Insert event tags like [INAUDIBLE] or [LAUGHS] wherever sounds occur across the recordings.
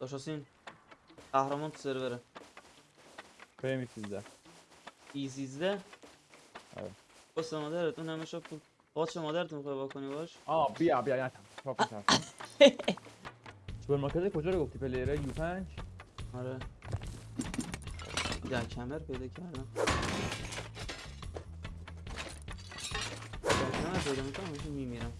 داشتین قهرمان تو سروره بریم سیزده ایزیزده آره. بس مادرت اون همه شب پول قاچ مادرتون می‌خوای واکنی باش آه بیا بیا نتم پاپ میشم سوپرمارکت کجا رو گفتی پلیره یو 5 آره در کمر پیدا کردم در کمر پیدا می‌کنم میمیرم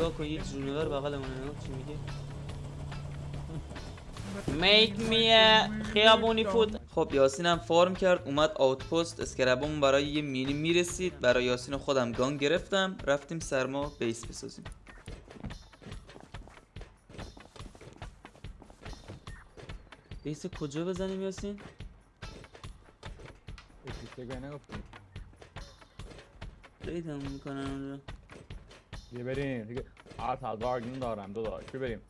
نگاه کن یک جونور بغلمونه نگاه چی میگه Make me a خیابونی فود خب یاسین هم فارم کرد اومد آوتپست اسکربمون برای یه مینی می‌رسید. برای یاسین خودم گان گرفتم. رفتیم سرما بیس بسازیم. بیس کجا بزنیم یاسین؟ ریدم می‌کنن اونجا بیا بریم دیگه آه تلوارگین دارم دو دار بیا بریم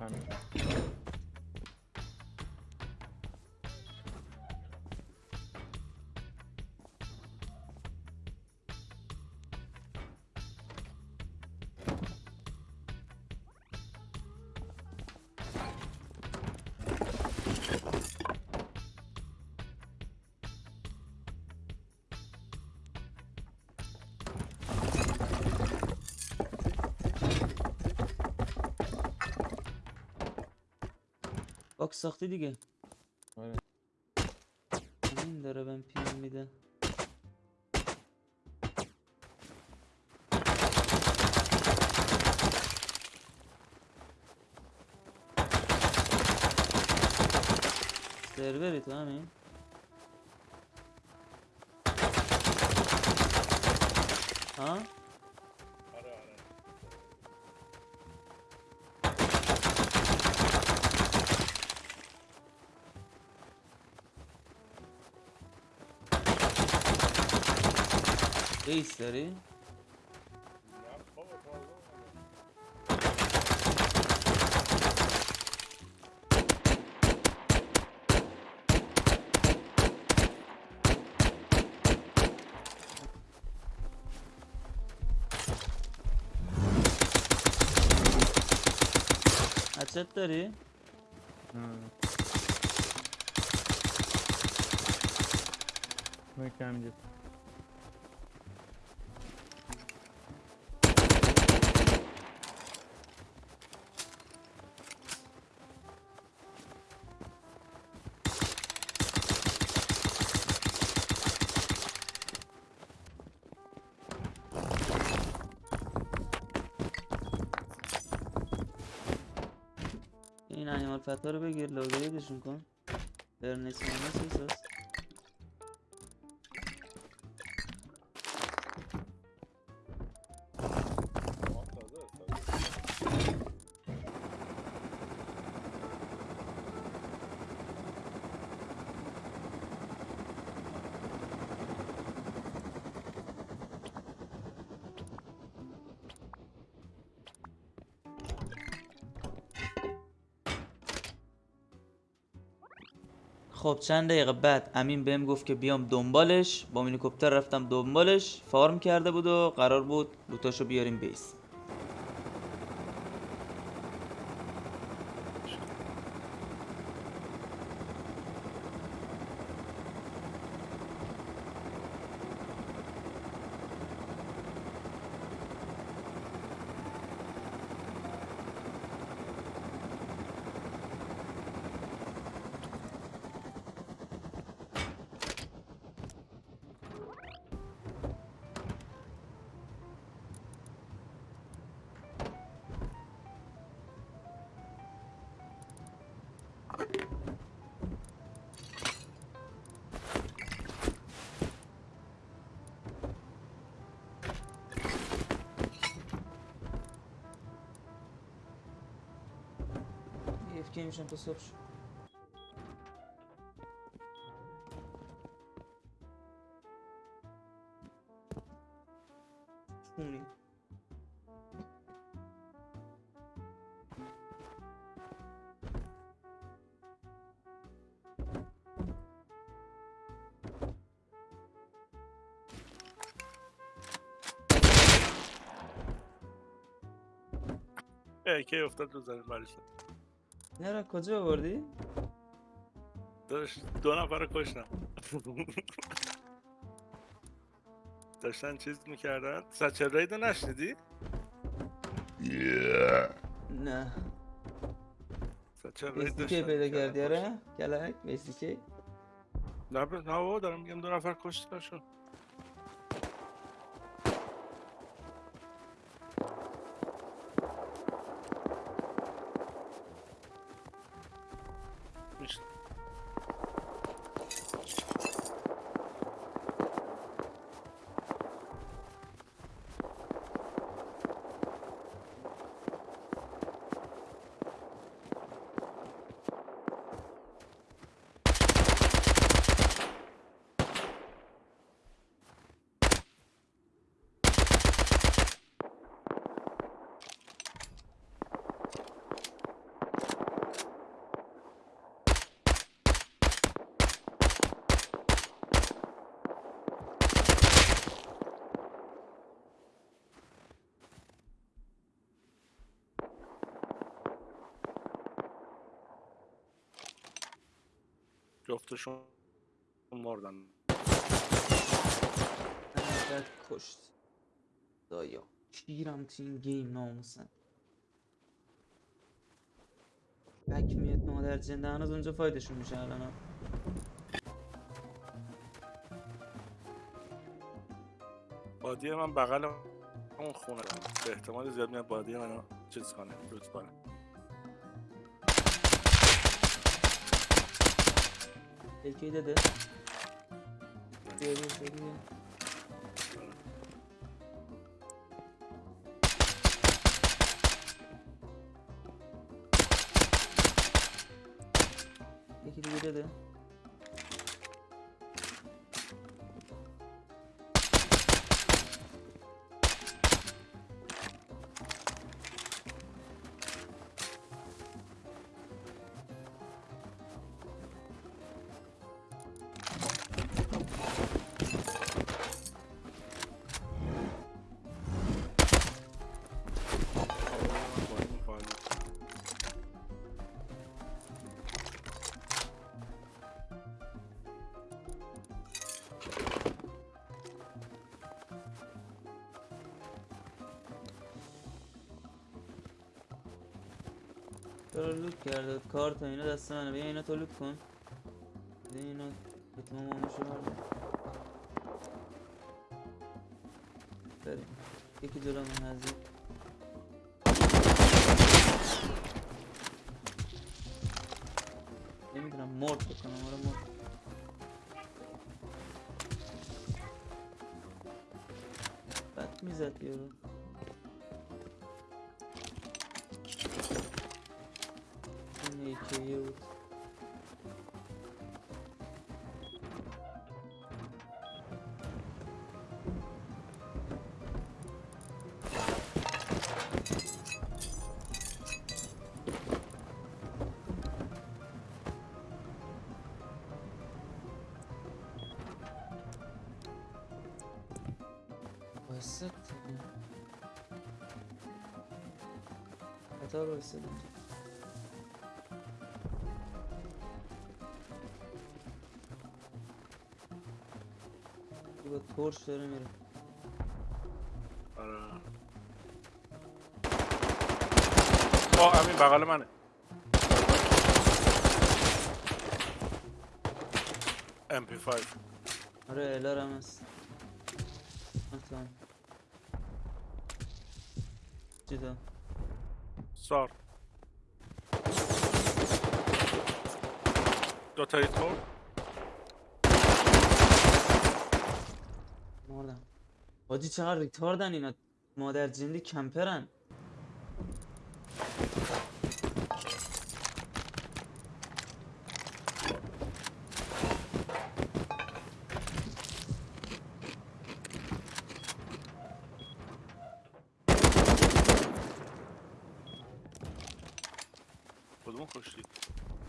time. باکس ساختی دیگه آره این داره بهم پیم میده سروری تو همین ها بیس داری هچت داری؟ محکم انیمال فتا رو بگیر لوگریدشون کن برنس مانس خب چند دقیقه بعد امین بهم گفت که بیام دنبالش. با مینیکوپتر رفتم دنبالش. فارم کرده بود و قرار بود لوتاشو بیاریم بیس. اوکی میشم تا صبح شد. چونی اه کی افتاد رو زمین برش نه را کجا آوردی؟ داشت دو نفر رو کشتم. داشتن چیز می‌کردن؟ سچل رایدو نشنیدی؟ نه. سچل راید بیستی پیدا کردی؟ آره؟ کلک بیستی نه ب- نه بابا دارم میگم دو نفر کشتنشون میش- جفتشون مردن. بعد کشت. دایا. کیرم تو این گیم ناموسن. بک میاد مادر جنده. هنوز اونجا فایدشون میشه الان. بادی من بغل اون خونه. به احتمال زیاد میاد بادی منو چیز کنه روز کنه. یکی داده بیا بیا بیا بیا. چرا لوت کرده کارت و اینا دست منه. بیا اینا تو لوت کن. بیا اینا. اتمام آموشو بردار بریم. یکی جلو من نزدیک نمی‌دونم. مرد بکنم. آره مرد. بد می‌زد یارو. قطار واسط اینجا با ترش داره میره. آره. آه همین بغل منه. MP5 آره الار هم هست. مثلا جدا. سار دو تا هیت خورد مردم. حاجی چقدر ریتاردن اینا. مادر جندی کمپرن.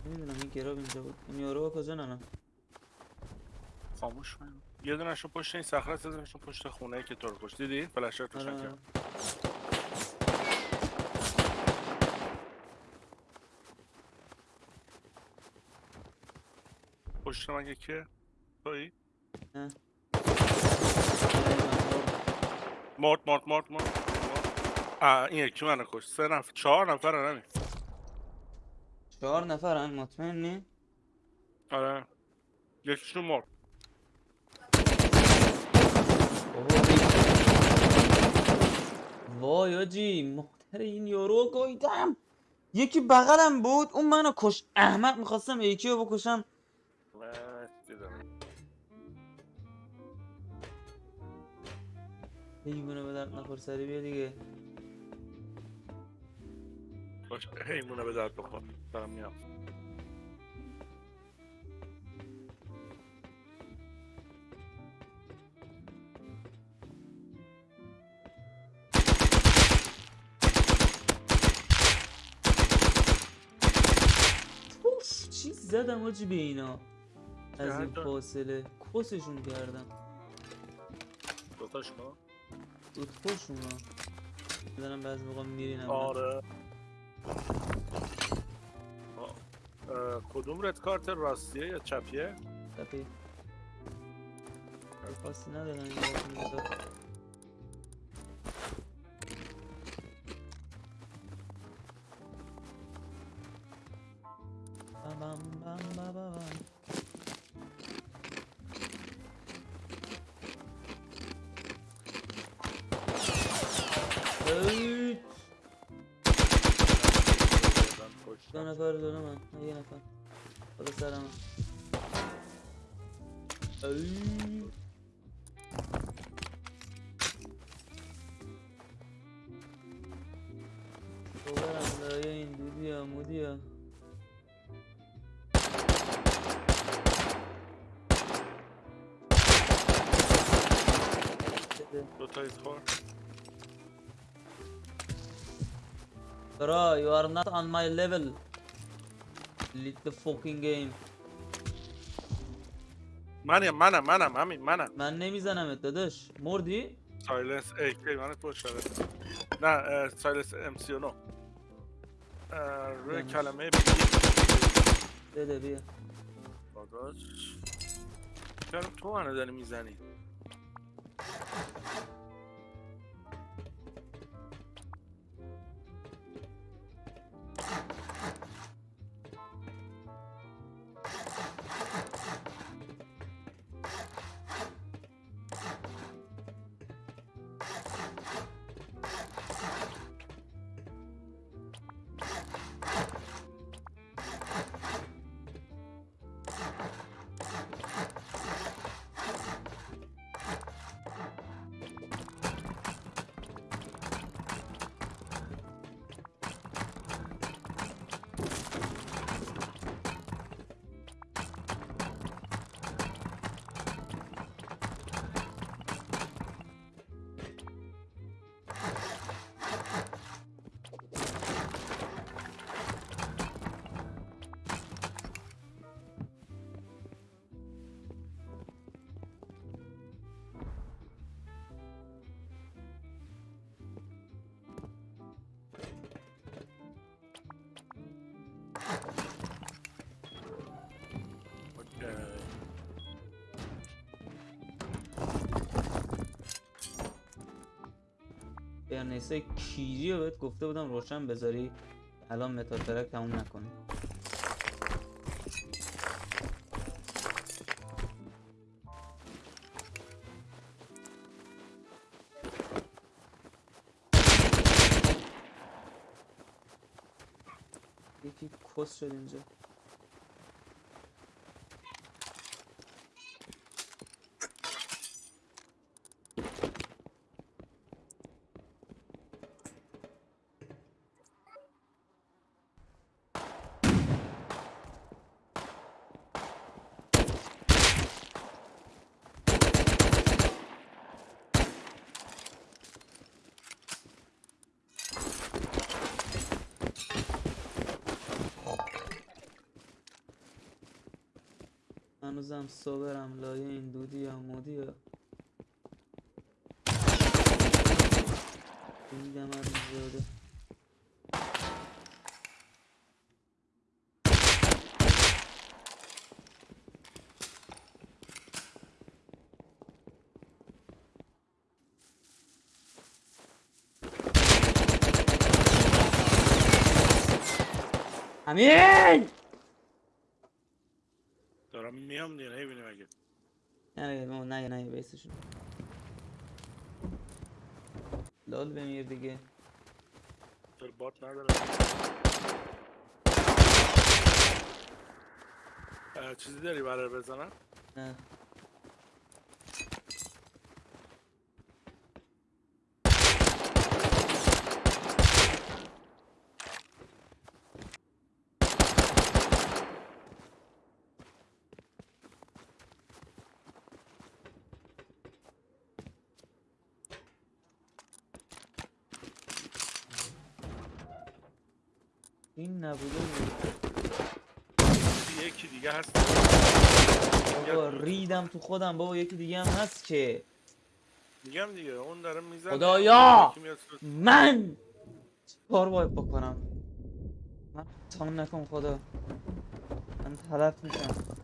این گراب اینجا بود. این یارو کجا نه خاموش کن یه دونشون پشت این صخره است دونشون پشت خونه ای که تو رو کشت. دیدی؟ فلشر آره. کرد پشت من یکیه تویی نه. مرد مرد مرد مرد. این یکی منو کشت. سه نفر چهار نفر نمی چهار نفرن مطمئنی؟ آره یکیشون مرد وای آجی مادر این یارو گایدم یکی بغلم بود اون منو کش احمق می‌خواستم یکی رو بکشم. دیوونه به درد نخور سری بیا دیگه باش حیمونه به درد بخور. دارم میام. چی زدم آجی به اینا؟ از این؟ فاصله. کسشون کردم دوتاش کن دوتاشون ها. میدنم بعضی موقع میرینم. آره. کدوم رد کارت راستیه یا چپیه تپی خاصی ندارن این باقی می‌داد. بم بم بم بم بم. دو نفر دو نفر یه نفر خدا سرم برم برای این دودیا مودیا دوتایی خور Bro, you are not on my level. Lead the fucking game. منم منم منم همین منم. من نمیزنمت داداش. مردی؟ سایلنس ای کی؟ منت باشه نه اه، سایلنس ام سی نو روی یعنی؟ کلمه بده بیا. داداش چرا تو منو داری می‌زنی؟ فرنیسه کیری رو بهت گفته بودم روشن بذاری. الان متال ترک تموم نکنی یکی کس شد اینجا. هنوزم صبرم لایه این دودی یا مودی یا دیدم از زیاده. امین! دارم میام دیگه نمی‌بینی مگه نه نه نه نه بیسشون لال بمیر دیگه چرا بات نداره اه، چیزی داری برای بزنم نه این نبوده بود. یکی دیگه هست. بابا ریدم تو خودم. بابا یکی دیگه هم هست که. میگم دیگه. اون داره می‌زنه. خدایا! من کار باید بکنم؟ من تان نکن خدا. من تلف میشم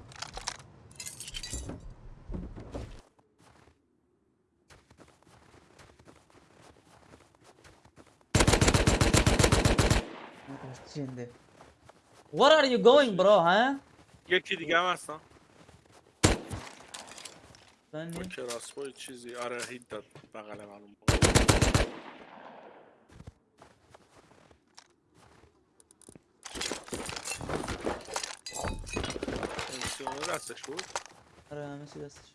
جنده Where are you going bro ها؟ یکی دیگه هم هستن من با کراسبو چیزی آره هیت داد بغل معلوم اون دستش بود آره همه چی دستش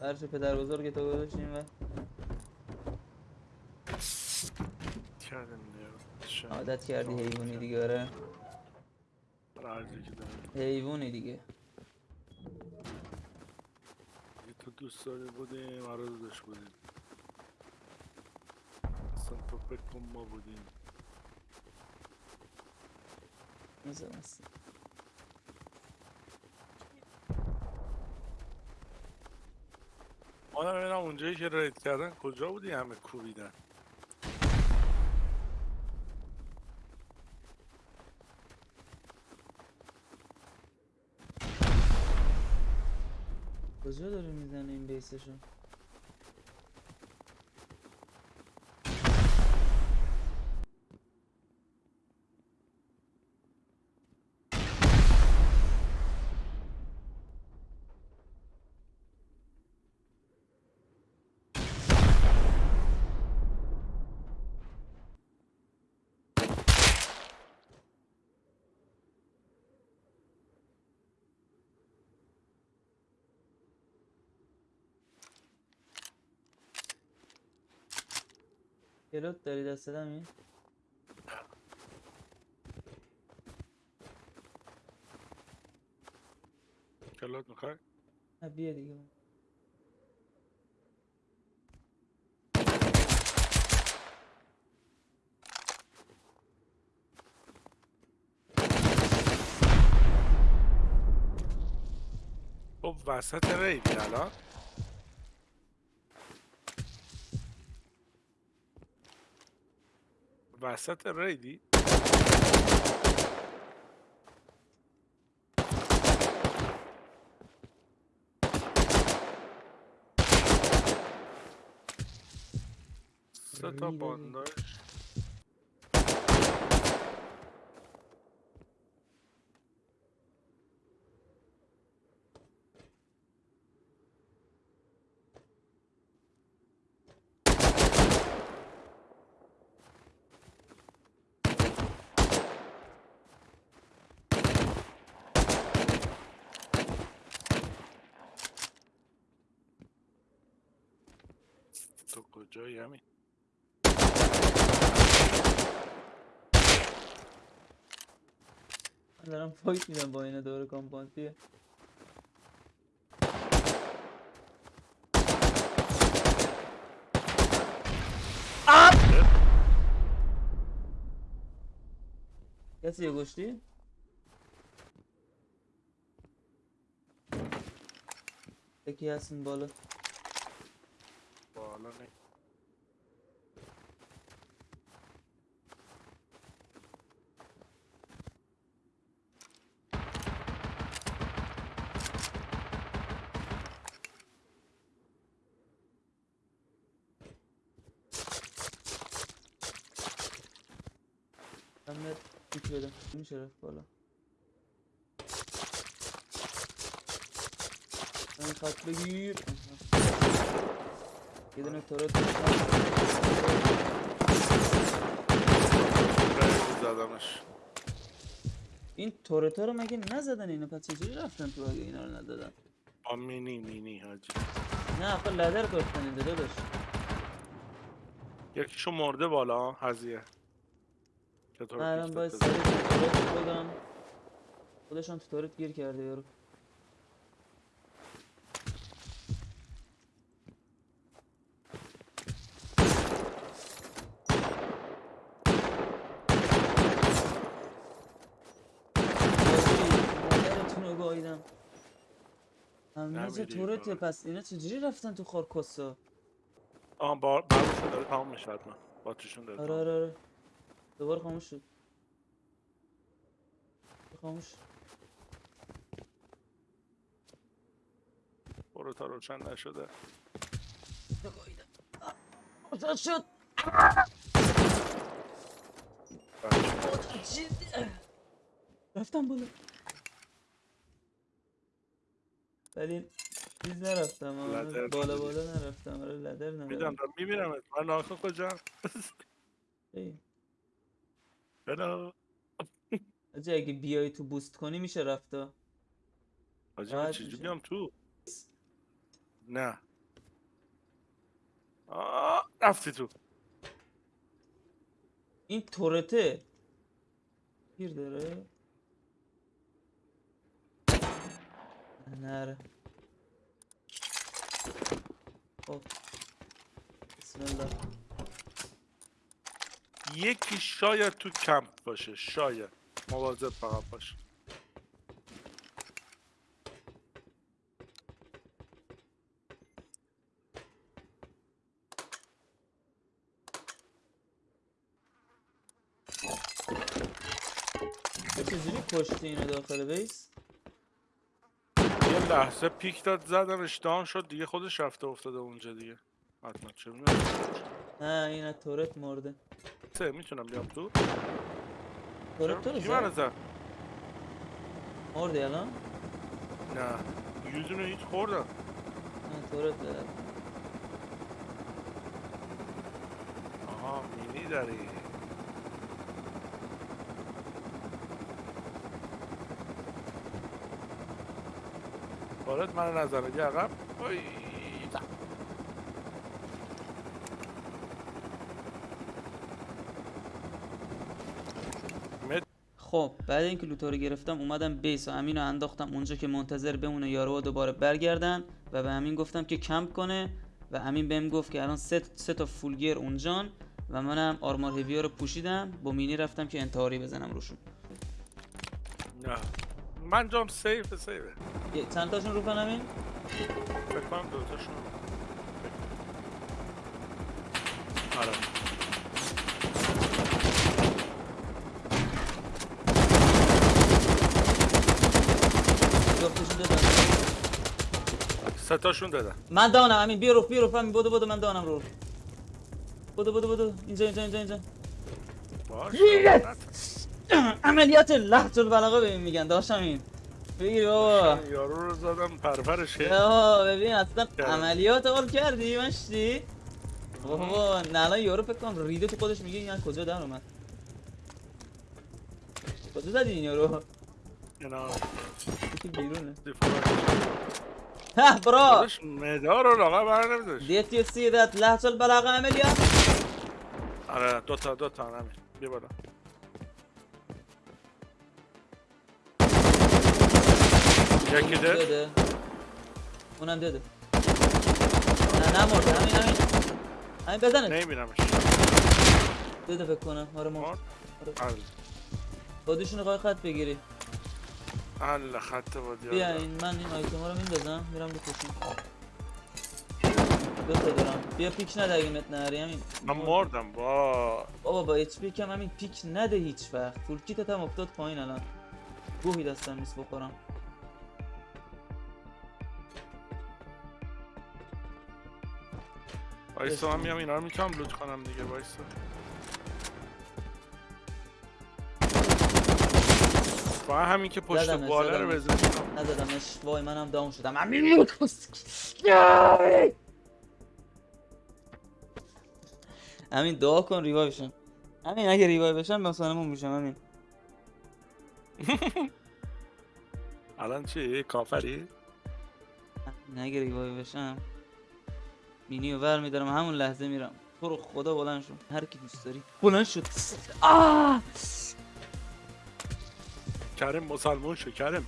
فرش پدر بزرگ تو گذاشتیم و کردیم دیگه. چه؟ عادت کردی حیوانی دیگه آره. آره،. حیوانی دیگه. تو دوست داری بودیم آره داداش بودیم. اصلا تو فکر کن ما بودیم. مثل مثل ما ببینم اونجایی که رید کردن کجا بودی؟ همه کوبیدن. کجا داره می‌زنه این بیسشو کلوت داری دست دمی؟ کلات می‌خوای؟ نه بیا دیگه. خب وسط ریدی الان. وسط ریدی سه تا ریده دی. بانداش Do you hear me? Dارم فایت میدم با اینه دور کامپانتیه کسی یه گشتی؟ یکی هستین بالا بالا نه بدم میشه رفت بالا. این خط بگیر. یه دونه تورت زدمش. این تورتا رو مگه نزدن اینو؟ پس چجوری رفتن تو اگه اینا رو ندادن؟ با مینی مینی حاجی. نه آخه لدر گفتن این داداش یکیشو مرده بالا هزیه من باید سریع؟ تورت بودم خودشان تو تورت گیر کرده یارو گاییدم همه نمیری تورته کار. پس اینا چجوری رفتن تو خارکستا آه با برشون داره تمام میشه حتما باتریشون داره آره. آره آره دوباره خاموش شد خاموش برو تا روشن نشده. آزاد شد. رفتم بالا. ولی چیز نرفتم بالا. بالا نرفتم. آره لدر میدم نرفتم دارم می‌بینم من ناخه کجا؟ بلا اجا اگه بیای تو بوست کنی میشه رفتا راحت چجوری. بیام تو؟ نه. آه رفتی تو. این تورته. گیر داره. نره خب. بسم الله. یکی شاید تو کمپ باشه شاید. مواظب فقط باش. تو چجوری کشتی اینو داخل بیس؟ یه لحظه پیک داد زدم اشتهام شد دیگه خودش رفته افتاده اونجا دیگه. حتما چه. نه این از تورت مرده. سه می‌تونم بیام تو. تو رو کی منو زد. زد مردی الان؟ نه. یه دونه هیچ خوردم. نه تورت زد. آها مینی داری وارد من نظره یه عقب اوی، تا. مت خب بعد اینکه لوتو رو گرفتم اومدم بیس و امین رو انداختم اونجا که منتظر بمونه یارو دوباره برگردن و به امین گفتم که کمپ کنه و امین بهم گفت که الان سه, سه تا فولگیر اونجان و منم آرمار هیویا رو پوشیدم. با مینی رفتم که انتحاری بزنم روشون. نه. من جام سیف سیفه یه- چند تاشون رو کنم این؟ فکر کنم دوتاشون آره جفتشون دادم سه تاشون دادن. من دانم امین. بیا رو بیا رو همین بدو بدو من دانم رو بدو بدو بدو. اینجا اینجا اینجا اینجا. باشه عملیات لحظه البلاغه ببین میگن داشتم این بگیر بابا. یارو رو زدم پرپرش کرد. ببین اصلا. عملیات اول کردی مشتی؟ بابا نه الان یارو فکر کنم ریده تو خودش میگه این کجا در اومد. کجا زدی این یارو؟ یکی بیرونه. [LAUGHS] ها برا داداش مدار رو لاغا بر نمیداشت Did you see that لحظه البلاغه عملیات آره دو تا دو تا همین. بیا بالا. یکی ده اونم داده. نه نمرده همین همین. همین بزنه. نمیبینمش. داده فکر کنم. آره مرد؟ آره. آره. خودشون قای خط بگیری. الله خط بادی بیا این من این آیتم رو میندازم میرم بکشم دوتا دارم بیا پیک نده اگه مت نهاری همین. من مردم. با. بابا با اچ پی کم همین پیک نده هیچ وقت. فول کیتت هم افتاد پایین الان. گوهی دستم نیست بخورم. وایسا من میام اینا رو می‌تونم لوت کنم دیگه وایسا فقط همین که پشت بالا رو زدمش. بزنیم. نزدمش وای منم داون شدم. همین همین دعا کن ریوای بشم. همین اگه ریوای بشم مثلا میشم همین الان چی؟ کافری؟ اگه ریوای بشم مینی رو ور میدارم. همون لحظه میرم. تو رو خدا بلند شو. هر کی دوست داری. بلند شد آه! کریم مسلمون شو کریم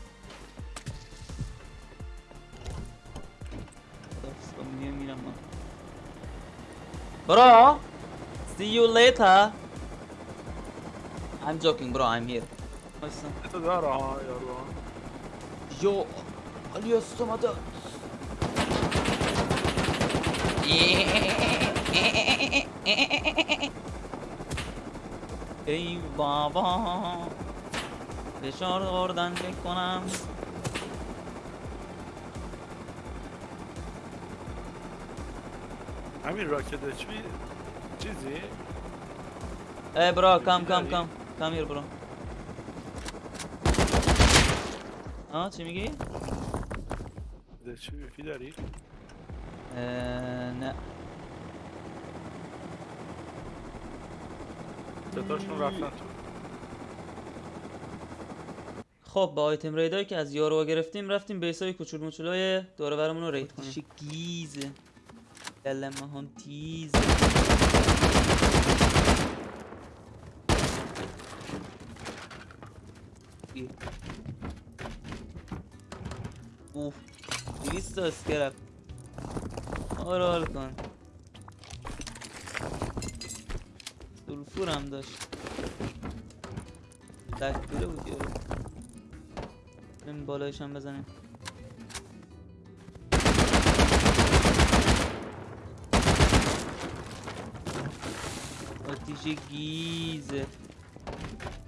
خداحافظ، با مینی میرم من برو see you later. I'm joking bro I'm here. وایسا. تو داره ها یارو ها. Yo, Alias اومده ای بابا فشار خوردن بکنم همین راکت اچپی چیزی؟ ای برا کم کم؟ کم. کم هیر برو. آه چی میگی؟ اچپی پی داری؟ نه. ستاشون رفتن تو. خب با آیتم ریدایی که از یارو گرفتیم رفتیم بیسای کوچول موچولای دور برمون رو رید کنیم. گیزه کلمه هم تیز. اوف دویست تا اسکرپ آره حال کن. سلفور هم داشت. تکبیره بود یارو. بریم بالایش هم بزنیم. آتیش گیزه.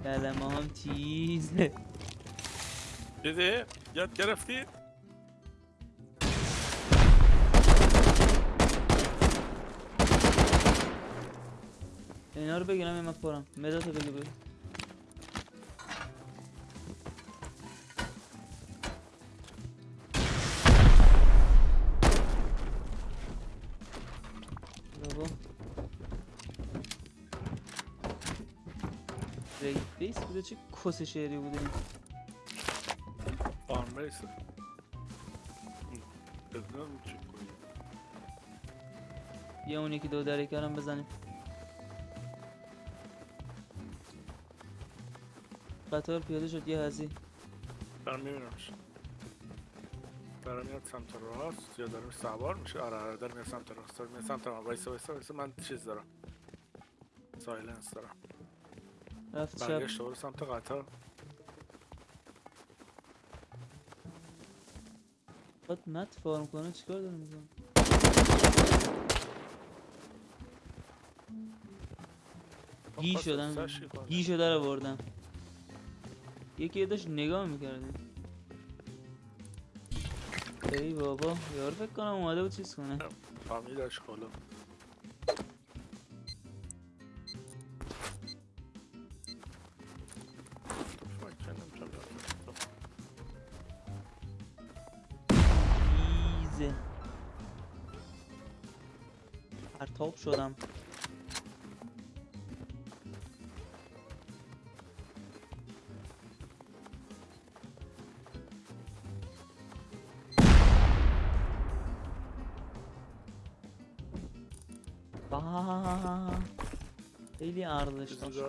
کلمه هم تیزه. دیدی؟ یاد گرفتی؟ اینا رو بگیرم این من پرم. مداتو بگی بگی کس شعری بوده این. آن یه اون یکی دو دره کردم بزنیم. قطار پیاده شد یه هزی دارم میبینمش دارم میاد سمت راست یا دارم سوار میشه؟ آره آره دارم میاد سمت راست. دارم میاد سمت راست. وایسا وایسا وایسا من چیز دارم. سایلنس دارم. رفت شب. برگشت سمت قطار. باید مت فارم کنه چیکار داره می‌کنه گی کنه. گی شده رو بردم یکی داشت نگاه می‌کرده. ای بابا یار فکر کنم اومده بود چیز کنه. فهمیدش خلا پرتاب شدم با خیلی ارزش چیزی